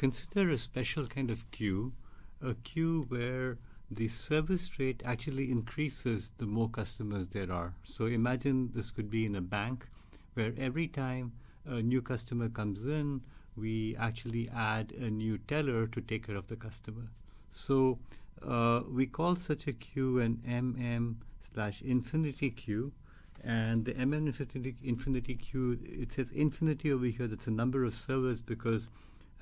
consider a special kind of queue, a queue where the service rate actually increases the more customers there are. So imagine this could be in a bank where every time a new customer comes in, we actually add a new teller to take care of the customer. So uh, we call such a queue an MM slash infinity queue. And the MM infinity, infinity queue, it says infinity over here. That's a number of servers because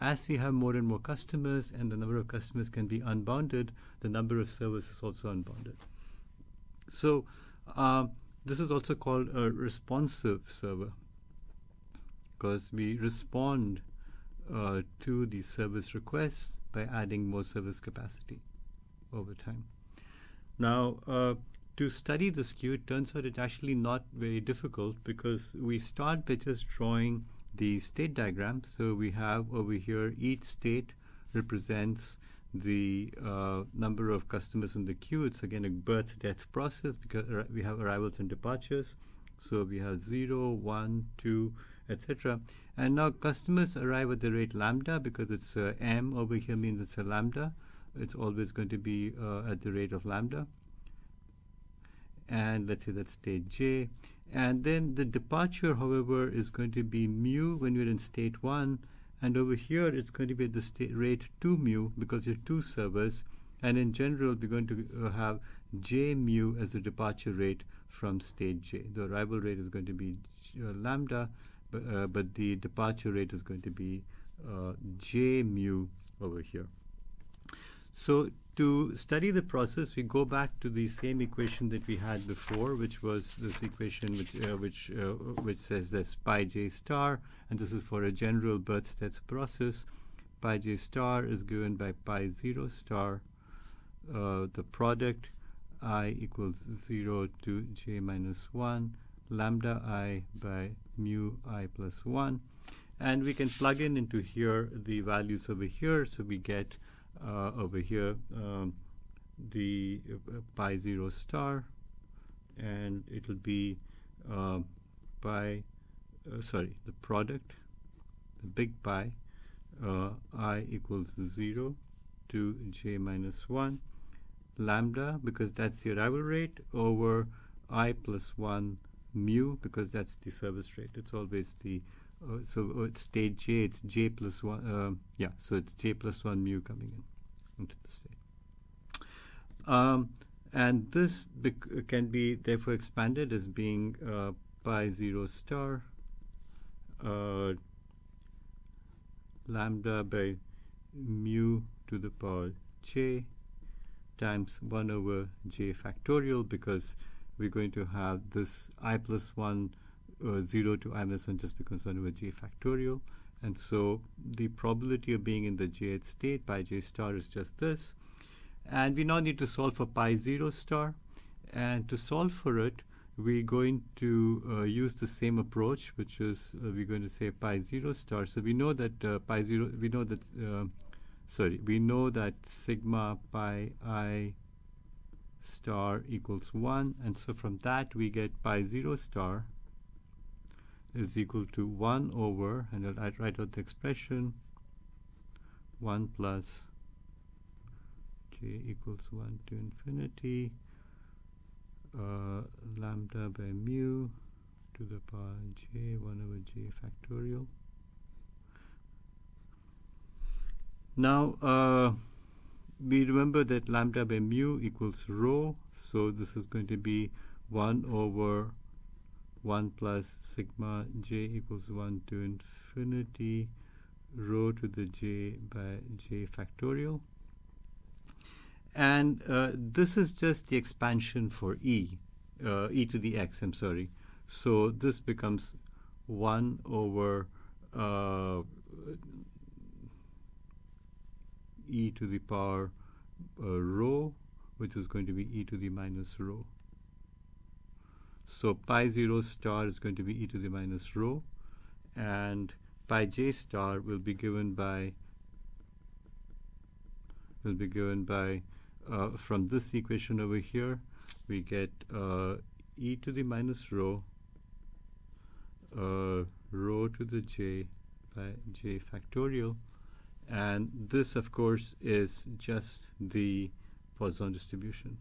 as we have more and more customers and the number of customers can be unbounded, the number of servers is also unbounded. So uh, this is also called a responsive server because we respond uh, to the service requests by adding more service capacity over time. Now, uh, to study this queue, it turns out it's actually not very difficult because we start by just drawing the state diagram. So we have over here each state represents the uh, number of customers in the queue. It's again a birth death process because we have arrivals and departures. So we have 0, 1, 2, etc. And now customers arrive at the rate lambda because it's uh, m over here means it's a lambda. It's always going to be uh, at the rate of lambda. And let's say that's state j. And then the departure, however, is going to be mu when you're in state 1. And over here, it's going to be at the state rate 2 mu because you have two servers. And in general, we're going to uh, have j mu as the departure rate from state j. The arrival rate is going to be uh, lambda, but, uh, but, the departure rate is going to be uh, j mu over here. So to study the process, we go back to the same equation that we had before, which was this equation which uh, which uh, which says that pi j star, and this is for a general birth death process. Pi j star is given by pi zero star. Uh, the product i equals zero to j minus one, lambda i by mu i plus one, and we can plug in into here the values over here, so we get uh, over here um, the uh, pi 0 star and it will be uh, pi uh, sorry the product the big pi uh, i equals 0 to j minus 1 lambda because that's the arrival rate over i plus 1 mu because that's the service rate. It's always the uh, so uh, it's state j, it's j plus 1, uh, yeah, so it's j plus 1 mu coming in into the state. Um, and this can be therefore expanded as being uh, pi 0 star uh, lambda by mu to the power j times 1 over j factorial because we're going to have this i plus 1 uh, 0 to i minus 1 just becomes 1 over j factorial. And so the probability of being in the jth state pi j star is just this. And we now need to solve for pi 0 star. And to solve for it, we're going to uh, use the same approach, which is uh, we're going to say pi 0 star. So we know that uh, pi 0, we know that, uh, sorry, we know that sigma pi i star equals 1. And so from that, we get pi 0 star is equal to 1 over, and I'll write out the expression, 1 plus j equals 1 to infinity, uh, lambda by mu to the power j, 1 over j factorial. Now, uh, we remember that lambda by mu equals rho, so this is going to be 1 over 1 plus sigma j equals 1 to infinity rho to the j by j factorial. And uh, this is just the expansion for e, uh, e to the x, I'm sorry. So this becomes 1 over uh, e to the power uh, rho, which is going to be e to the minus rho. So pi 0 star is going to be e to the minus rho, and pi j star will be given by will be given by uh, from this equation over here we get uh, e to the minus rho uh, rho to the j by j factorial And this, of course, is just the Poisson distribution.